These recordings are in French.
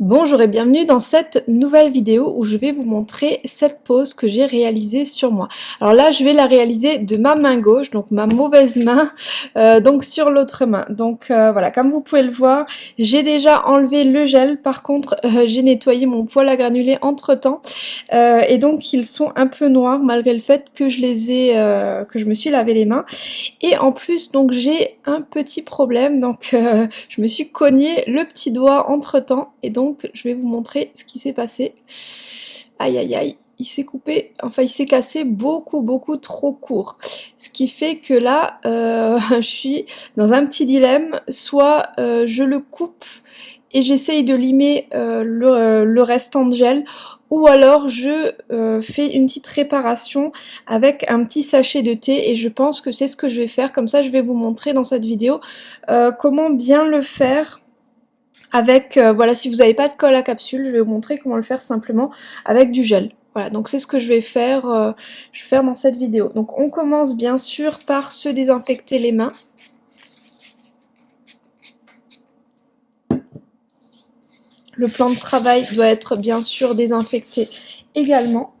Bonjour et bienvenue dans cette nouvelle vidéo où je vais vous montrer cette pose que j'ai réalisée sur moi. Alors là je vais la réaliser de ma main gauche, donc ma mauvaise main, euh, donc sur l'autre main. Donc euh, voilà, comme vous pouvez le voir, j'ai déjà enlevé le gel, par contre euh, j'ai nettoyé mon poil à granulés entre temps et donc ils sont un peu noirs malgré le fait que je les ai, que je me suis lavé les mains. Et en plus donc j'ai un petit problème, donc je me suis cogné le petit doigt entre temps et donc je vais vous montrer ce qui s'est passé. Aïe aïe aïe, il s'est coupé, enfin il s'est cassé beaucoup beaucoup trop court. Ce qui fait que là, euh, je suis dans un petit dilemme, soit euh, je le coupe et j'essaye de limer euh, le, restant de gel, ou alors je fais une petite réparation avec un petit sachet de thé et je pense que c'est ce que je vais faire, comme ça je vais vous montrer dans cette vidéo comment bien le faire avec, euh, voilà, si vous n'avez pas de colle à capsule, je vais vous montrer comment le faire simplement avec du gel. Voilà, donc c'est ce que je vais faire, euh, je vais faire dans cette vidéo. Donc on commence bien sûr par se désinfecter les mains. Le plan de travail doit être bien sûr désinfecté également.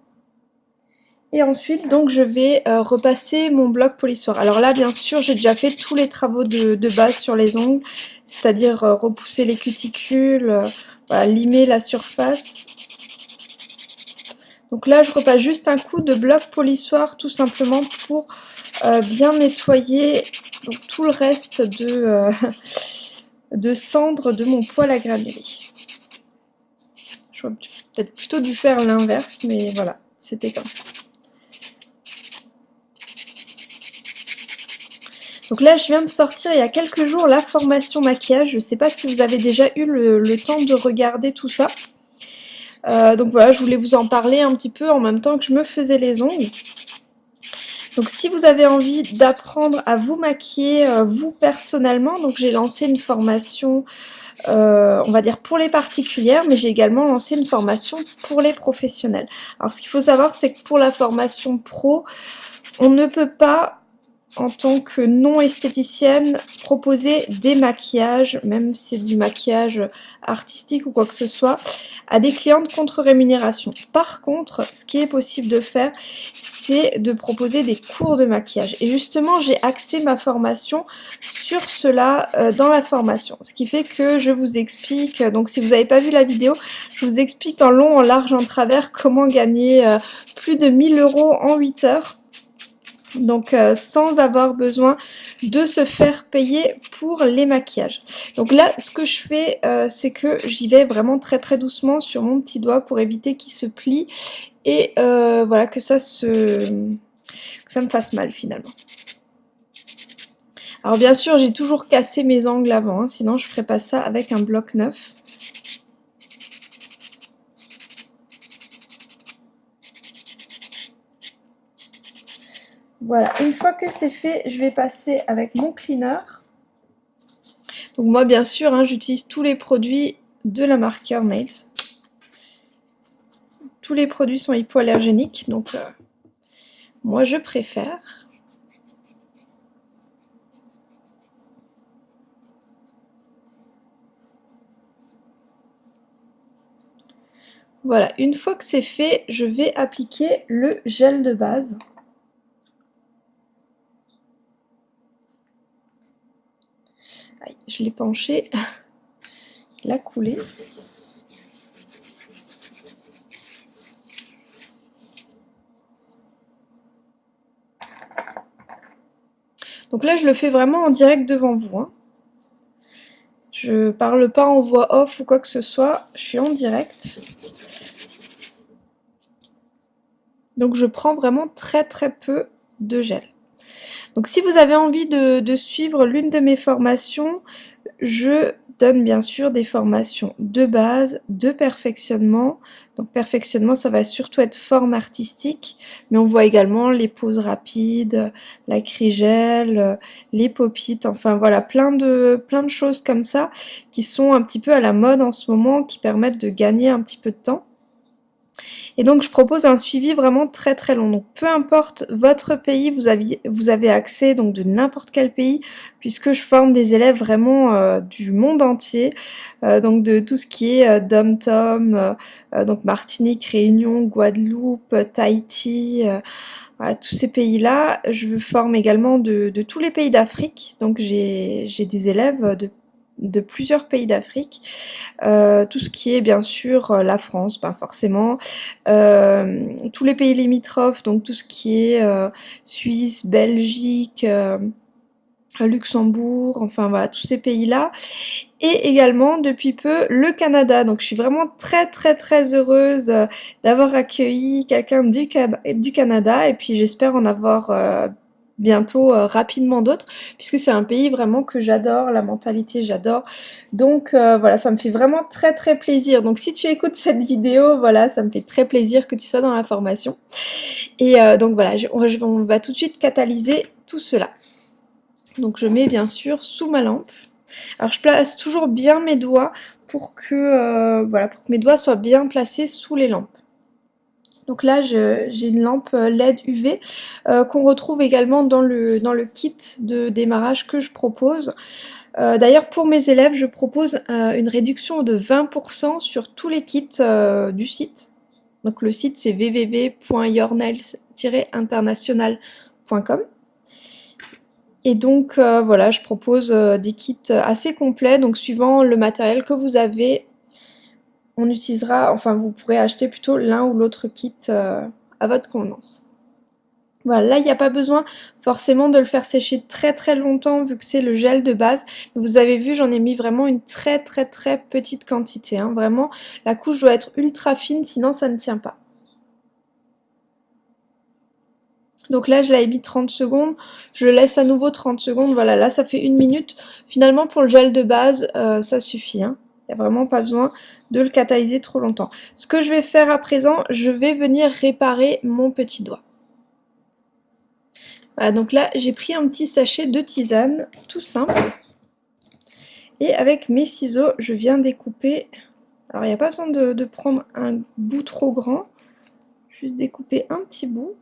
Et ensuite, donc, je vais euh, repasser mon bloc polissoir. Alors là, bien sûr, j'ai déjà fait tous les travaux de, base sur les ongles, c'est-à-dire euh, repousser les cuticules, euh, limer la surface. Donc là, je repasse juste un coup de bloc polissoir, tout simplement pour bien nettoyer tout le reste de, de cendres de mon poil à granulés. J'aurais peut-être plutôt dû faire l'inverse, mais voilà, c'était comme ça. Donc là, je viens de sortir il y a quelques jours la formation maquillage. Je ne sais pas si vous avez déjà eu le, temps de regarder tout ça. Euh, donc voilà, je voulais vous en parler un petit peu en même temps que je me faisais les ongles. Donc si vous avez envie d'apprendre à vous maquiller euh, vous personnellement, donc j'ai lancé une formation, euh, on va dire pour les particulières, mais j'ai également lancé une formation pour les professionnels. Alors ce qu'il faut savoir, c'est que pour la formation pro, on ne peut pas en tant que non-esthéticienne, proposer des maquillages, même si c'est du maquillage artistique ou quoi que ce soit, à des clientes contre rémunération. Par contre, ce qui est possible de faire, c'est de proposer des cours de maquillage. Et justement, j'ai axé ma formation sur cela euh, dans la formation. Ce qui fait que je vous explique, donc si vous n'avez pas vu la vidéo, je vous explique en long, en large, en travers comment gagner euh, plus de 1000 euros en 8 heures donc euh, sans avoir besoin de se faire payer pour les maquillages. Donc là, ce que je fais, euh, c'est que j'y vais vraiment très très doucement sur mon petit doigt pour éviter qu'il se plie et euh, voilà que ça se ça me fasse mal finalement. Alors bien sûr, j'ai toujours cassé mes angles avant, hein, sinon je ferais pas ça avec un bloc neuf. Voilà, une fois que c'est fait, je vais passer avec mon cleaner. Donc moi, bien sûr, hein, j'utilise tous les produits de la marque Nails. Tous les produits sont hypoallergéniques, donc euh, moi je préfère. Voilà, une fois que c'est fait, je vais appliquer le gel de base. Je l'ai penché, il a coulé. Donc là, je le fais vraiment en direct devant vous. Hein. Je parle pas en voix off ou quoi que ce soit, je suis en direct. Donc je prends vraiment très très peu de gel. Donc si vous avez envie de, suivre l'une de mes formations, je donne bien sûr des formations de base, de perfectionnement. Donc perfectionnement, ça va surtout être forme artistique, mais on voit également les poses rapides, la crigelle, les popites, enfin voilà, plein de, plein de choses comme ça qui sont un petit peu à la mode en ce moment, qui permettent de gagner un petit peu de temps. Et donc je propose un suivi vraiment très très long. Donc peu importe votre pays, vous avez, accès donc de n'importe quel pays, puisque je forme des élèves vraiment euh, du monde entier, euh, donc de tout ce qui est euh, Dom-Tom, donc Martinique, Réunion, Guadeloupe, Tahiti, tous ces pays-là. Je forme également de tous les pays d'Afrique, donc j'ai des élèves de de plusieurs pays d'Afrique. Euh, tout ce qui est bien sûr euh, la France, pas forcément. Euh, tous les pays limitrophes, donc tout ce qui est Suisse, Belgique, Luxembourg, enfin voilà, tous ces pays-là. Et également, depuis peu, le Canada. Donc je suis vraiment très très très heureuse d'avoir accueilli quelqu'un du, du, Canada. Et puis j'espère en avoir bientôt euh, rapidement d'autres, puisque c'est un pays vraiment que j'adore, la mentalité j'adore. Donc euh, voilà, ça me fait vraiment très très plaisir. Donc si tu écoutes cette vidéo, voilà, ça me fait très plaisir que tu sois dans la formation. Et euh, donc voilà, on va tout de suite catalyser tout cela. Donc je mets bien sûr sous ma lampe. Alors je place toujours bien mes doigts pour que, voilà, pour que mes doigts soient bien placés sous les lampes. Donc là, j'ai une lampe euh, LED UV euh, qu'on retrouve également dans le, dans le kit de démarrage que je propose. Euh, d'ailleurs, pour mes élèves, je propose une réduction de 20% sur tous les kits du site. Donc le site, c'est www.yournails-international.com. Et donc voilà, je propose des kits assez complets, donc suivant le matériel que vous avez on utilisera, enfin vous pourrez acheter plutôt l'un ou l'autre kit euh, à votre convenance. Voilà, là il n'y a pas besoin forcément de le faire sécher très très longtemps vu que c'est le gel de base. Vous avez vu, j'en ai mis vraiment une très très très petite quantité. Hein. Vraiment, la couche doit être ultra fine, sinon ça ne tient pas. Donc là, je l'avais mis 30 secondes, je laisse à nouveau 30 secondes, voilà, là ça fait une minute. Finalement, pour le gel de base, euh, ça suffit. Hein. Il n'y a vraiment pas besoin de le catalyser trop longtemps. Ce que je vais faire à présent, je vais venir réparer mon petit doigt. Voilà, donc là, j'ai pris un petit sachet de tisane, tout simple. Et avec mes ciseaux, je viens découper... Alors, il n'y a pas besoin de, prendre un bout trop grand. Juste découper un petit bout.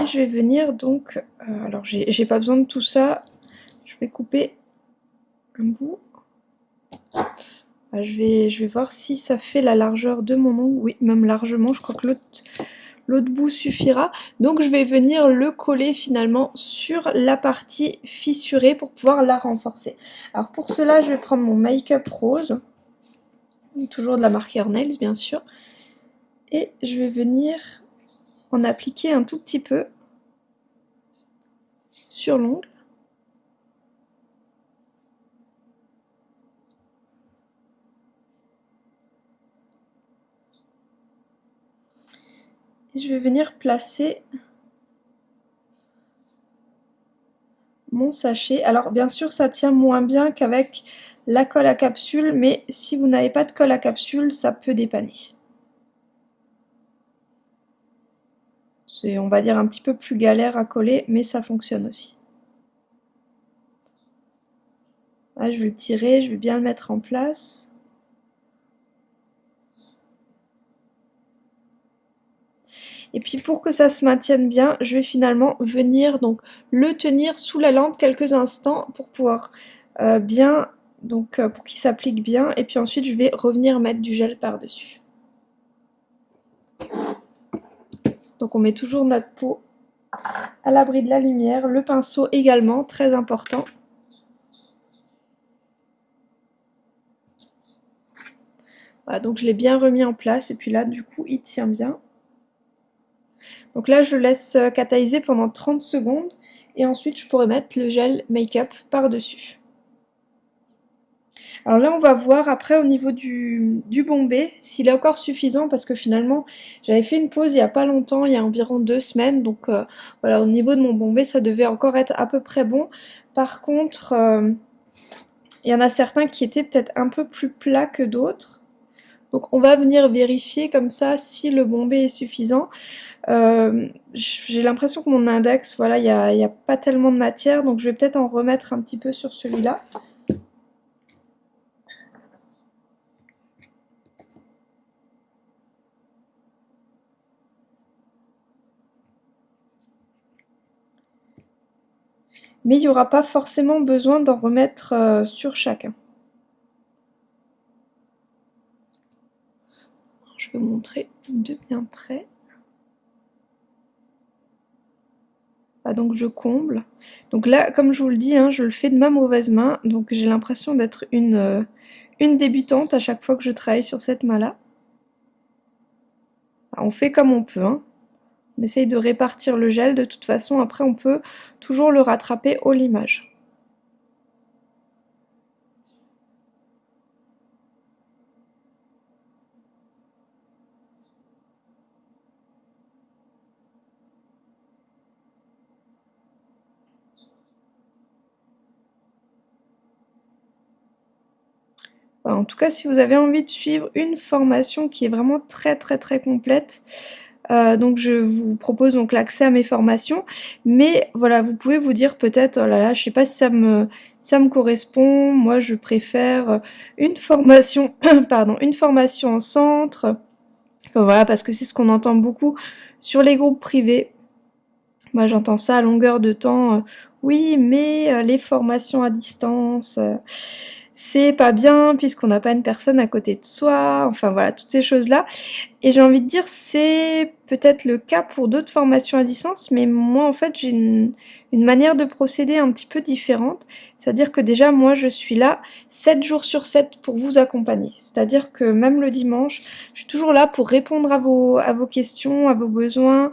Et je vais venir donc... Euh, alors, j'ai pas besoin de tout ça. Je vais couper un bout. Ah, je vais, je vais voir si ça fait la largeur de mon ongle. Oui, même largement, je crois que l'autre bout suffira. Donc je vais venir le coller finalement sur la partie fissurée pour pouvoir la renforcer. Alors pour cela, je vais prendre mon make-up rose. Toujours de la marque Nails, bien sûr. Et je vais venir en appliquer un tout petit peu sur l'ongle. Je vais venir placer mon sachet. Alors bien sûr ça tient moins bien qu'avec la colle à capsule, mais si vous n'avez pas de colle à capsule, ça peut dépanner. C'est on va dire un petit peu plus galère à coller, mais ça fonctionne aussi. Là, je vais le tirer, je vais bien le mettre en place. Et puis pour que ça se maintienne bien, je vais finalement venir donc le tenir sous la lampe quelques instants pour pouvoir euh, bien, donc euh, pour qu'il s'applique bien. Et puis ensuite je vais revenir mettre du gel par-dessus. Donc on met toujours notre peau à l'abri de la lumière, le pinceau également, très important. Voilà, donc je l'ai bien remis en place et puis là du coup il tient bien. Donc là, je laisse euh, catalyser pendant 30 secondes et ensuite je pourrais mettre le gel make-up par-dessus. Alors là, on va voir après au niveau du, bombé s'il est encore suffisant parce que finalement, j'avais fait une pause il n'y a pas longtemps, il y a environ deux semaines. Donc euh, voilà, au niveau de mon bombé, ça devait encore être à peu près bon. Par contre, euh, il y en a certains qui étaient peut-être un peu plus plats que d'autres. Donc on va venir vérifier comme ça si le bombé est suffisant. Euh, j'ai l'impression que mon index, voilà, il n'y a, pas tellement de matière, donc je vais peut-être en remettre un petit peu sur celui-là. Mais il n'y aura pas forcément besoin d'en remettre euh, sur chacun. Montrer de bien près. Donc je comble. Donc là, comme je vous le dis, hein, je le fais de ma mauvaise main, donc j'ai l'impression d'être une, euh, une débutante à chaque fois que je travaille sur cette main-là. On fait comme on peut. Hein. On essaye de répartir le gel, de toute façon, après on peut toujours le rattraper au limage. En tout cas, si vous avez envie de suivre une formation qui est vraiment très très très complète, euh, donc je vous propose donc l'accès à mes formations, mais voilà, vous pouvez vous dire peut-être, oh là là, je sais pas si ça me, ça me correspond, moi je préfère une formation, pardon, une formation en centre, enfin voilà, parce que c'est ce qu'on entend beaucoup sur les groupes privés, moi j'entends ça à longueur de temps, euh, oui mais euh, les formations à distance c'est pas bien puisqu'on n'a pas une personne à côté de soi, enfin voilà, toutes ces choses-là. Et j'ai envie de dire, c'est peut-être le cas pour d'autres formations à distance, mais moi en fait j'ai une, manière de procéder un petit peu différente. C'est-à-dire que déjà moi je suis là 7 jours sur 7 pour vous accompagner. C'est-à-dire que même le dimanche, je suis toujours là pour répondre à vos, à vos questions, à vos besoins,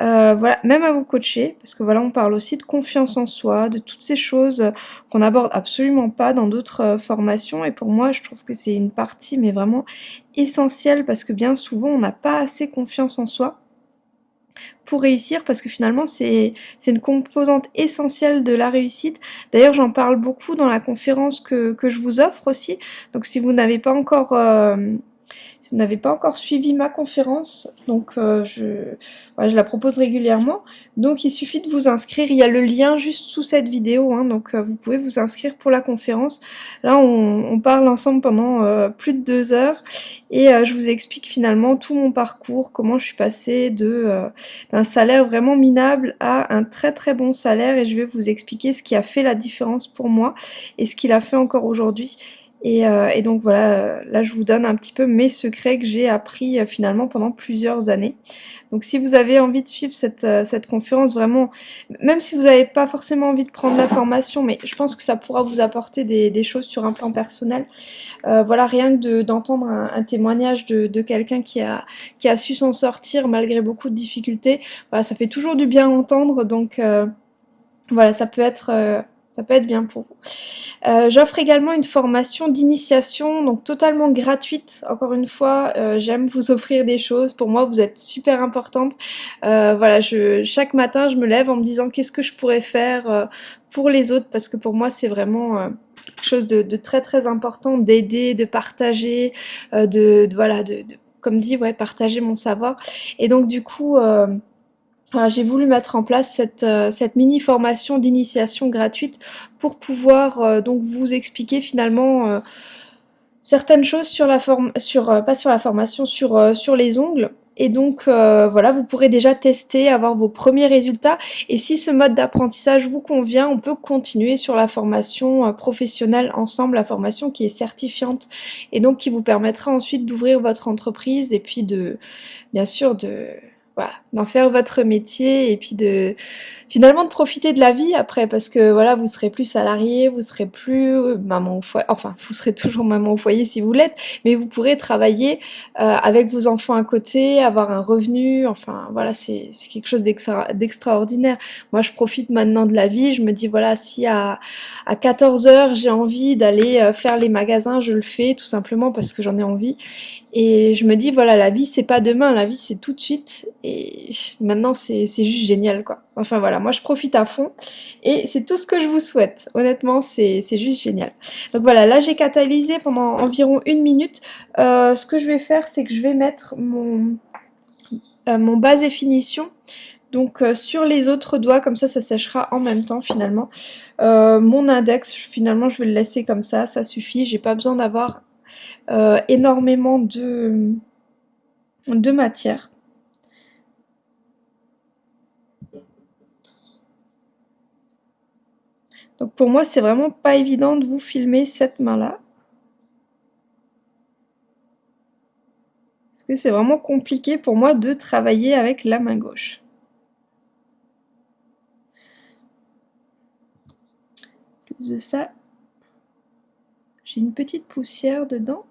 euh, voilà, même à vous coacher, parce que voilà, on parle aussi de confiance en soi, de toutes ces choses qu'on n'aborde absolument pas dans d'autres euh, formations. Et pour moi, je trouve que c'est une partie, mais vraiment essentielle, parce que bien souvent, on n'a pas assez confiance en soi pour réussir parce que finalement c'est une composante essentielle de la réussite. D'ailleurs j'en parle beaucoup dans la conférence que, que, je vous offre aussi. Donc si vous n'avez pas encore euh, si vous n'avez pas encore suivi ma conférence, donc euh, je, la propose régulièrement, donc il suffit de vous inscrire, il y a le lien juste sous cette vidéo, hein, donc euh, vous pouvez vous inscrire pour la conférence. Là on, parle ensemble pendant euh, plus de deux heures. Et je vous explique finalement tout mon parcours, comment je suis passée d'un salaire vraiment minable à un très très bon salaire. Et je vais vous expliquer ce qui a fait la différence pour moi et ce qu'il a fait encore aujourd'hui euh, et, donc voilà, euh, là je vous donne un petit peu mes secrets que j'ai appris euh, finalement pendant plusieurs années. Donc si vous avez envie de suivre cette, cette conférence, vraiment, même si vous n'avez pas forcément envie de prendre la formation, mais je pense que ça pourra vous apporter des, choses sur un plan personnel. voilà, rien que d'entendre un, témoignage de, de quelqu'un qui a, qui a su s'en sortir malgré beaucoup de difficultés, voilà, ça fait toujours du bien entendre, donc voilà, ça peut être ça peut être bien pour vous. Euh, j'offre également une formation d'initiation, donc totalement gratuite. Encore une fois, euh, j'aime vous offrir des choses. Pour moi, vous êtes super importante. Euh, voilà, je, chaque matin, je me lève en me disant qu'est-ce que je pourrais faire pour les autres, parce que pour moi, c'est vraiment quelque chose de, très très important d'aider, de partager, de, voilà, de, comme dit, ouais, partager mon savoir. Et donc du coup j'ai voulu mettre en place cette, euh, cette mini formation d'initiation gratuite pour pouvoir euh, donc vous expliquer finalement euh, certaines choses sur la forme, sur pas sur la formation, sur sur les ongles. Et donc voilà, vous pourrez déjà tester, avoir vos premiers résultats. Et si ce mode d'apprentissage vous convient, on peut continuer sur la formation professionnelle ensemble, la formation qui est certifiante et donc qui vous permettra ensuite d'ouvrir votre entreprise et puis de, bien sûr, de d'en faire votre métier et puis de finalement de profiter de la vie après parce que voilà vous serez plus salarié, vous serez plus euh, maman au foyer, enfin vous serez toujours maman au foyer si vous l'êtes, mais vous pourrez travailler euh, avec vos enfants à côté, avoir un revenu, enfin voilà c'est quelque chose d'extraordinaire. Moi je profite maintenant de la vie, je me dis voilà si à, à 14 heures j'ai envie d'aller euh, faire les magasins, je le fais tout simplement parce que j'en ai envie et je me dis voilà la vie c'est pas demain, la vie c'est tout de suite et maintenant c'est juste génial quoi. Enfin voilà moi je profite à fond et c'est tout ce que je vous souhaite. Honnêtement, c'est juste génial. Donc voilà, là j'ai catalysé pendant environ une minute. Euh, ce que je vais faire, c'est que je vais mettre mon, euh, mon base et finition donc euh, sur les autres doigts, comme ça, ça séchera en même temps finalement. mon index, finalement, je vais le laisser comme ça, ça suffit. J'ai pas besoin d'avoir énormément de, de matière. Donc pour moi, c'est vraiment pas évident de vous filmer cette main-là. Parce que c'est vraiment compliqué pour moi de travailler avec la main gauche. Plus de ça, j'ai une petite poussière dedans.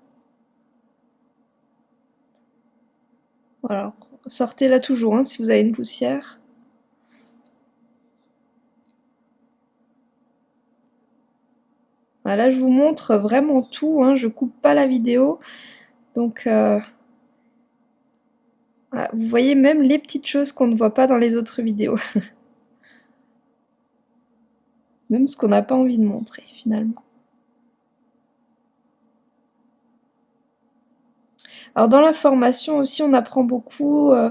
Voilà, sortez-la toujours hein, si vous avez une poussière. Voilà, je vous montre vraiment tout, hein, je coupe pas la vidéo. Donc, euh, vous voyez même les petites choses qu'on ne voit pas dans les autres vidéos. même ce qu'on n'a pas envie de montrer finalement. Alors dans la formation aussi, on apprend beaucoup euh,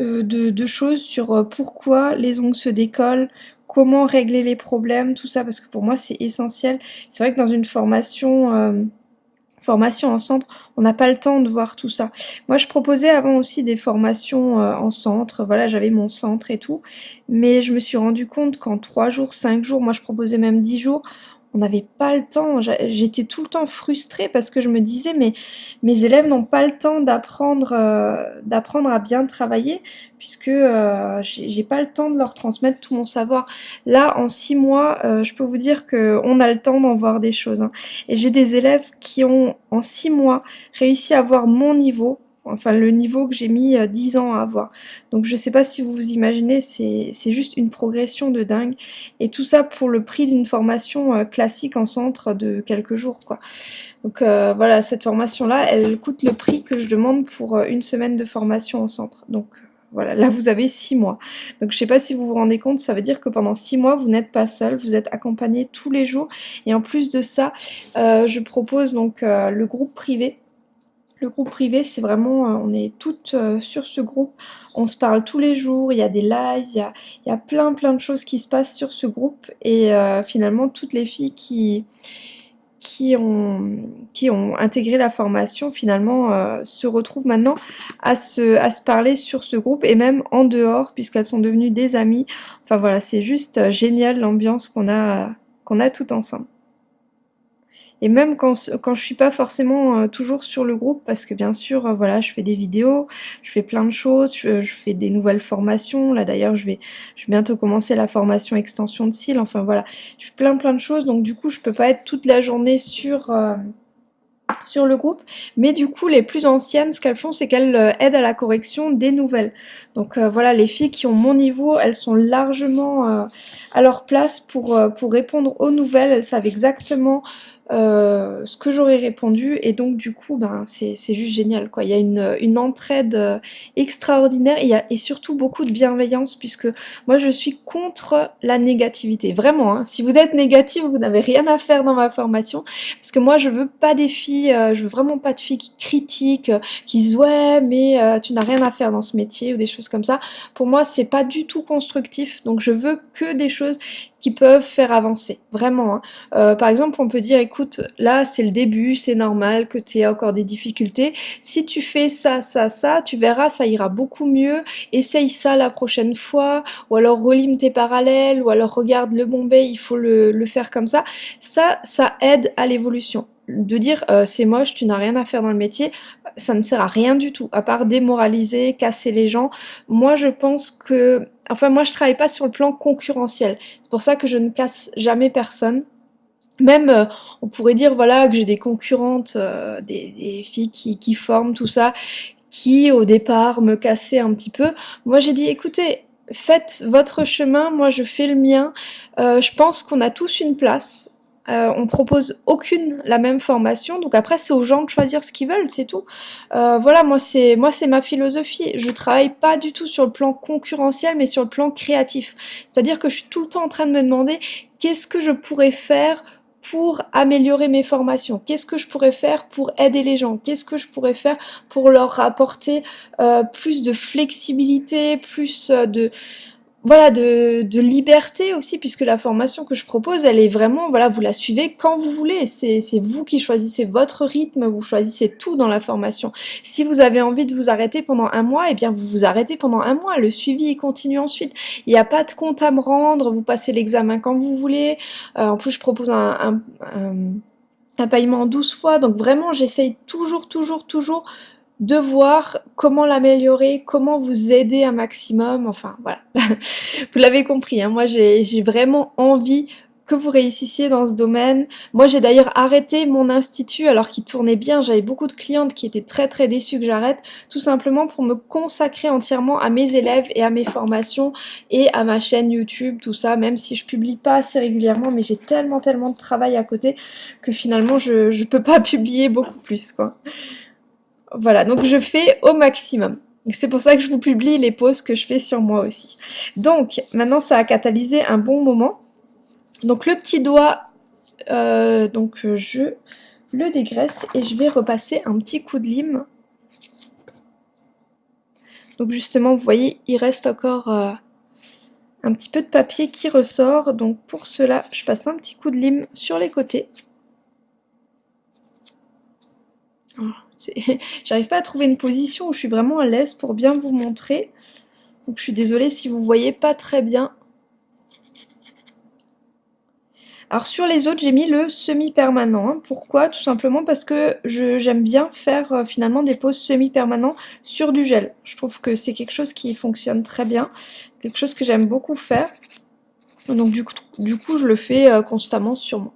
euh, de, choses sur pourquoi les ongles se décollent, comment régler les problèmes, tout ça, parce que pour moi c'est essentiel. C'est vrai que dans une formation formation en centre, on n'a pas le temps de voir tout ça. Moi, je proposais avant aussi des formations en centre, voilà, j'avais mon centre et tout, mais je me suis rendu compte qu'en 3 jours, 5 jours, moi je proposais même 10 jours, on n'avait pas le temps. J'étais tout le temps frustrée parce que je me disais mais mes élèves n'ont pas le temps d'apprendre euh, à bien travailler puisque euh, j'ai pas le temps de leur transmettre tout mon savoir. Là, en six mois, euh, je peux vous dire que on a le temps d'en voir des choses. Hein. Et j'ai des élèves qui ont en six mois réussi à avoir mon niveau enfin le niveau que j'ai mis 10 euh, ans à avoir. Donc je sais pas si vous vous imaginez, c'est juste une progression de dingue. Et tout ça pour le prix d'une formation euh, classique en centre de quelques jours. quoi. Donc euh, voilà, cette formation-là, elle coûte le prix que je demande pour une semaine de formation en centre. Donc voilà, là vous avez 6 mois. Donc je sais pas si vous vous rendez compte, ça veut dire que pendant 6 mois, vous n'êtes pas seul, vous êtes accompagné tous les jours. Et en plus de ça, je propose donc le groupe privé le groupe privé, c'est vraiment, euh, on est toutes euh, sur ce groupe, on se parle tous les jours, il y a des lives, il y a, plein plein de choses qui se passent sur ce groupe et euh, finalement toutes les filles qui, qui, ont, qui ont intégré la formation finalement se retrouvent maintenant à se, à se parler sur ce groupe et même en dehors puisqu'elles sont devenues des amies. Enfin voilà, c'est juste génial l'ambiance qu'on a, qu'on a tout ensemble. Et même quand, quand je suis pas forcément euh, toujours sur le groupe, parce que bien sûr, euh, voilà, je fais des vidéos, je fais plein de choses, je, fais des nouvelles formations. Là d'ailleurs, je vais, je vais bientôt commencer la formation extension de cils. Enfin voilà, je fais plein plein de choses. Donc du coup, je peux pas être toute la journée sur... Euh, sur le groupe, mais du coup les plus anciennes, ce qu'elles font, c'est qu'elles aident à la correction des nouvelles. Donc voilà, les filles qui ont mon niveau, elles sont largement à leur place pour, pour répondre aux nouvelles, elles savent exactement euh, ce que j'aurais répondu et donc du coup ben c'est juste génial quoi. Il y a une, une entraide euh, extraordinaire et, il y a, et surtout beaucoup de bienveillance puisque moi je suis contre la négativité. Vraiment hein. si vous êtes négatif vous n'avez rien à faire dans ma formation parce que moi je veux pas des filles euh, je veux vraiment pas de filles qui critiquent qui disent ouais mais tu n'as rien à faire dans ce métier ou des choses comme ça. Pour moi c'est pas du tout constructif donc je veux que des choses qui peuvent faire avancer, vraiment. Hein. Euh, par exemple, on peut dire, écoute, là c'est le début, c'est normal que tu aies encore des difficultés. Si tu fais ça, ça, ça, tu verras, ça ira beaucoup mieux. Essaye ça la prochaine fois, ou alors relime tes parallèles, ou alors regarde le Bombay, il faut le, le faire comme ça. Ça, ça aide à l'évolution de dire euh, c'est moche, tu n'as rien à faire dans le métier, ça ne sert à rien du tout, à part démoraliser, casser les gens. Moi je pense que Enfin, moi, je travaille pas sur le plan concurrentiel. C'est pour ça que je ne casse jamais personne. Même, euh, on pourrait dire, voilà, que j'ai des concurrentes, euh, des, filles qui, qui forment, tout ça, qui, au départ, me cassaient un petit peu. Moi, j'ai dit, écoutez, faites votre chemin, moi, je fais le mien. Euh, je pense qu'on a tous une place. Euh, on propose aucune la même formation, donc après c'est aux gens de choisir ce qu'ils veulent, c'est tout. Euh, voilà, moi c'est moi c'est ma philosophie. Je travaille pas du tout sur le plan concurrentiel, mais sur le plan créatif. C'est-à-dire que je suis tout le temps en train de me demander qu'est-ce que je pourrais faire pour améliorer mes formations? Qu'est-ce que je pourrais faire pour aider les gens? Qu'est-ce que je pourrais faire pour leur apporter euh, plus de flexibilité, plus de voilà, de, liberté aussi, puisque la formation que je propose, elle est vraiment, voilà, vous la suivez quand vous voulez. C'est vous qui choisissez votre rythme, vous choisissez tout dans la formation. Si vous avez envie de vous arrêter pendant un mois, eh bien vous vous arrêtez pendant un mois. Le suivi continue ensuite. Il n'y a pas de compte à me rendre, vous passez l'examen quand vous voulez. Euh, en plus, je propose un, un paiement en 12 fois. Donc vraiment, j'essaye toujours, toujours, toujours de voir comment l'améliorer, comment vous aider un maximum, enfin voilà. vous l'avez compris, hein, moi j'ai vraiment envie que vous réussissiez dans ce domaine. Moi j'ai d'ailleurs arrêté mon institut alors qu'il tournait bien, j'avais beaucoup de clientes qui étaient très très déçues que j'arrête, tout simplement pour me consacrer entièrement à mes élèves et à mes formations et à ma chaîne YouTube, tout ça, même si je publie pas assez régulièrement, mais j'ai tellement tellement de travail à côté que finalement je, je peux pas publier beaucoup plus quoi. Voilà, donc je fais au maximum. C'est pour ça que je vous publie les pauses que je fais sur moi aussi. Donc, maintenant, ça a catalysé un bon moment. Donc, le petit doigt, euh, donc je le dégraisse et je vais repasser un petit coup de lime. Donc, justement, vous voyez, il reste encore euh, un petit peu de papier qui ressort. Donc, pour cela, je passe un petit coup de lime sur les côtés. Voilà. J'arrive pas à trouver une position où je suis vraiment à l'aise pour bien vous montrer. Donc je suis désolée si vous voyez pas très bien. Alors sur les autres, j'ai mis le semi-permanent. Hein. Pourquoi? Tout simplement parce que j'aime bien faire euh, finalement des poses semi-permanents sur du gel. Je trouve que c'est quelque chose qui fonctionne très bien, quelque chose que j'aime beaucoup faire. Donc du coup, du coup je le fais euh, constamment sur moi.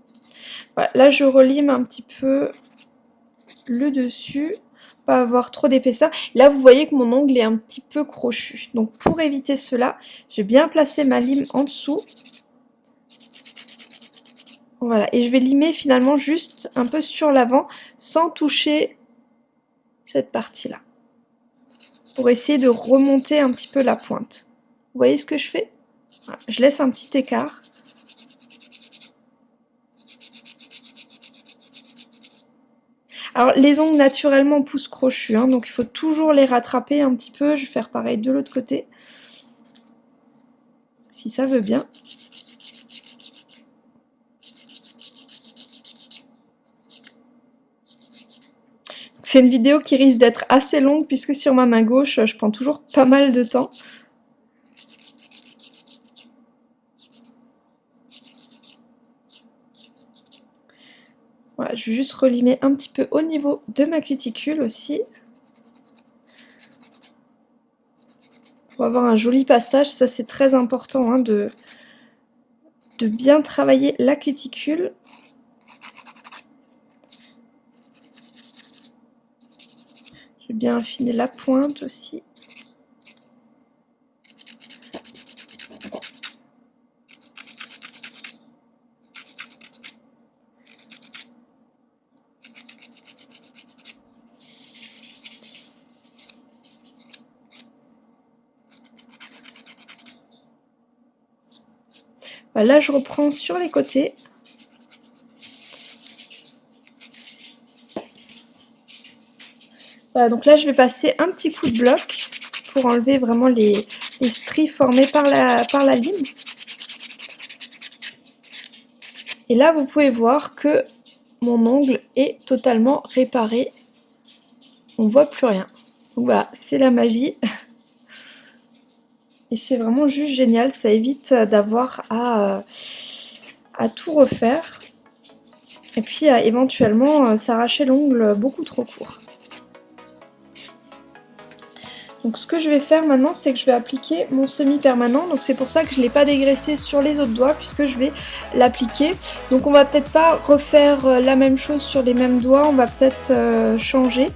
Voilà, là je relime un petit peu le dessus, pas avoir trop d'épaisseur. Là, vous voyez que mon ongle est un petit peu crochu. Donc, pour éviter cela, je vais bien placer ma lime en dessous. Voilà, et je vais limer finalement juste un peu sur l'avant, sans toucher cette partie-là. Pour essayer de remonter un petit peu la pointe. Vous voyez ce que je fais? Je laisse un petit écart. Alors les ongles naturellement poussent crochus, hein, donc il faut toujours les rattraper un petit peu. Je vais faire pareil de l'autre côté. Si ça veut bien. C'est une vidéo qui risque d'être assez longue puisque sur ma main gauche, je prends toujours pas mal de temps. Je vais juste relimer un petit peu au niveau de ma cuticule aussi. Pour avoir un joli passage, ça c'est très important hein, de, de bien travailler la cuticule. Je vais bien affiner la pointe aussi. Là, je reprends sur les côtés. Voilà, donc là, je vais passer un petit coup de bloc pour enlever vraiment les, stries formées par la, par la lime. Et là, vous pouvez voir que mon ongle est totalement réparé. On ne voit plus rien. Donc voilà, c'est la magie. Et c'est vraiment juste génial, ça évite d'avoir à, euh, à, tout refaire. Et puis à éventuellement euh, s'arracher l'ongle beaucoup trop court. Donc ce que je vais faire maintenant, c'est que je vais appliquer mon semi-permanent. Donc c'est pour ça que je ne l'ai pas dégraissé sur les autres doigts, puisque je vais l'appliquer. Donc on va peut-être pas refaire euh, la même chose sur les mêmes doigts, on va peut-être changer.